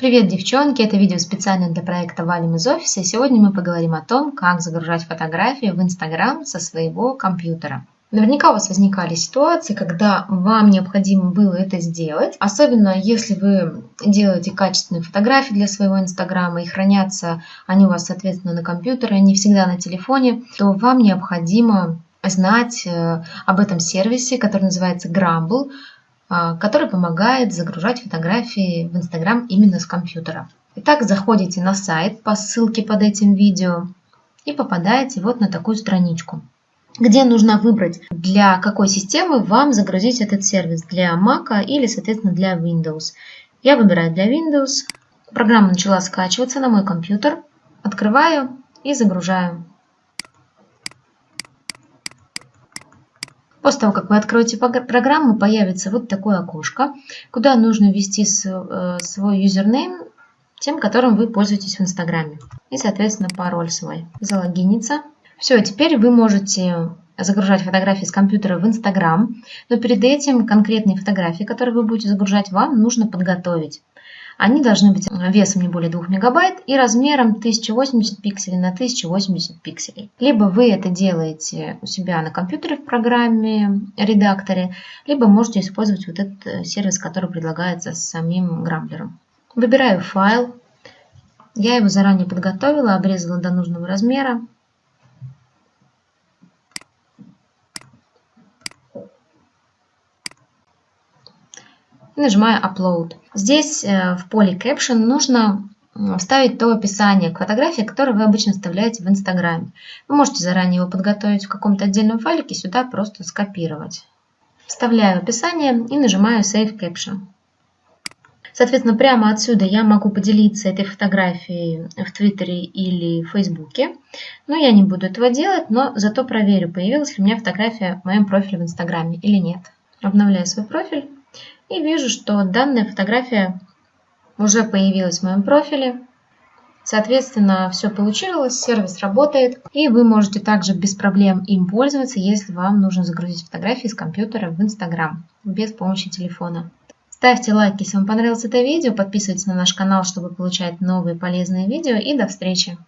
Привет, девчонки! Это видео специально для проекта «Валим из офиса». Сегодня мы поговорим о том, как загружать фотографии в Инстаграм со своего компьютера. Наверняка у вас возникали ситуации, когда вам необходимо было это сделать, особенно если вы делаете качественные фотографии для своего Инстаграма и хранятся они у вас, соответственно, на компьютере, не всегда на телефоне, то вам необходимо знать э, об этом сервисе, который называется Gramble, а, который помогает загружать фотографии в Инстаграм именно с компьютера. Итак, заходите на сайт по ссылке под этим видео и попадаете вот на такую страничку, где нужно выбрать, для какой системы вам загрузить этот сервис, для Mac или, соответственно, для Windows. Я выбираю для Windows. Программа начала скачиваться на мой компьютер. Открываю и загружаю. После того, как вы откроете программу, появится вот такое окошко, куда нужно ввести э, свой юзернейм, тем, которым вы пользуетесь в Инстаграме. И, соответственно, пароль свой. Залогиниться. Все, теперь вы можете загружать фотографии с компьютера в Инстаграм, но перед этим конкретные фотографии, которые вы будете загружать, вам нужно подготовить. Они должны быть весом не более 2 мегабайт и размером 1080 пикселей на 1080 пикселей. Либо вы это делаете у себя на компьютере в программе, редакторе, либо можете использовать вот этот э, сервис, который предлагается самим Грамблером. Выбираю файл. Я его заранее подготовила, обрезала до нужного размера. Нажимаю Upload. Здесь э, в поле Caption нужно вставить то описание к фотографии, которое вы обычно вставляете в Инстаграме. Вы можете заранее его подготовить в каком-то отдельном файлике, сюда просто скопировать. Вставляю описание и нажимаю Save Caption. Соответственно, прямо отсюда я могу поделиться этой фотографией в Твиттере или в Фейсбуке. Но я не буду этого делать, но зато проверю, появилась ли у меня фотография в моем профиле в Инстаграме или нет. Обновляю свой профиль. И вижу, что данная фотография уже появилась в моем профиле. Соответственно, все получилось, сервис работает, и вы можете также без проблем им пользоваться, если вам нужно загрузить фотографии с компьютера в Инстаграм без помощи телефона. Ставьте лайк, если вам понравилось это видео, подписывайтесь на наш канал, чтобы получать новые полезные видео, и до встречи!